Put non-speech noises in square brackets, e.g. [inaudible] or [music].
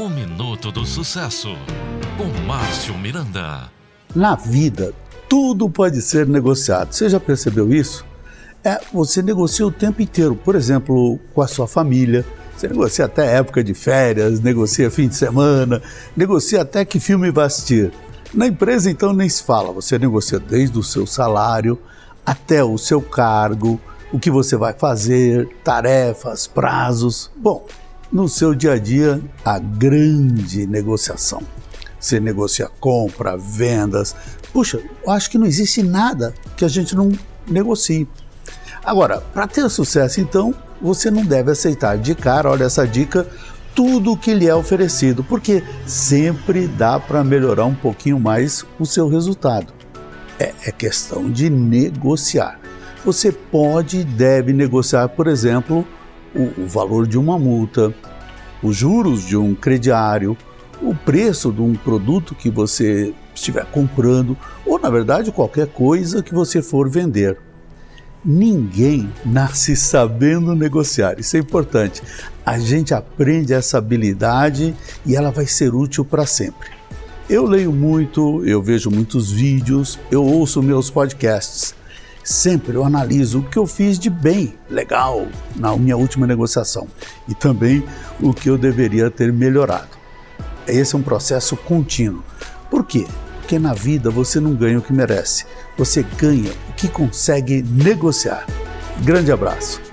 O Minuto do Sucesso, com Márcio Miranda. Na vida, tudo pode ser negociado. Você já percebeu isso? É, você negocia o tempo inteiro. Por exemplo, com a sua família. Você negocia até época de férias, negocia fim de semana, negocia até que filme vai assistir. Na empresa, então, nem se fala. Você negocia desde o seu salário até o seu cargo, o que você vai fazer, tarefas, prazos. Bom, no seu dia a dia, a grande negociação. Você negocia compra, vendas. Puxa, eu acho que não existe nada que a gente não negocie. Agora, para ter sucesso, então, você não deve aceitar de cara, olha essa dica, tudo o que lhe é oferecido, porque sempre dá para melhorar um pouquinho mais o seu resultado. É, é questão de negociar. Você pode e deve negociar, por exemplo, o, o valor de uma multa, os juros de um crediário, o preço de um produto que você estiver comprando ou, na verdade, qualquer coisa que você for vender. Ninguém nasce [laughs] sabendo negociar, isso é importante. A gente aprende essa habilidade e ela vai ser útil para sempre. Eu leio muito, eu vejo muitos vídeos, eu ouço meus podcasts. Sempre eu analiso o que eu fiz de bem, legal, na minha última negociação e também o que eu deveria ter melhorado. Esse é um processo contínuo. Por quê? Porque na vida você não ganha o que merece, você ganha o que consegue negociar. Grande abraço.